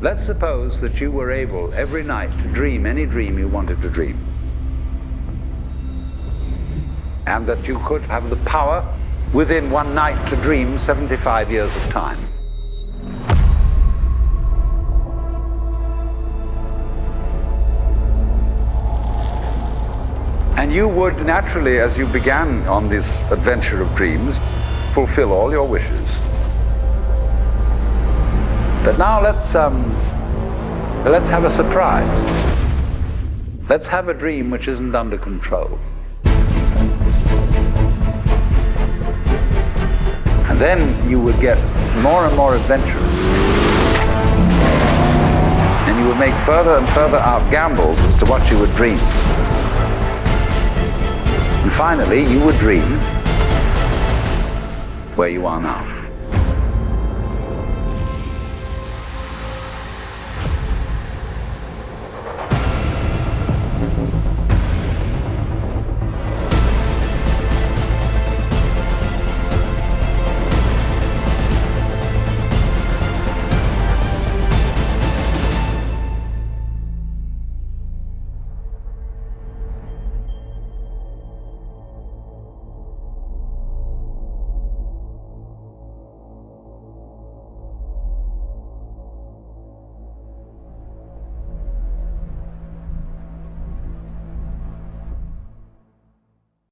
Let's suppose that you were able every night to dream any dream you wanted to dream. And that you could have the power within one night to dream 75 years of time. And you would naturally, as you began on this adventure of dreams, fulfill all your wishes. But now let's um, let's have a surprise. Let's have a dream which isn't under control. And then you would get more and more adventurous. And you would make further and further out gambles as to what you would dream. And finally, you would dream where you are now.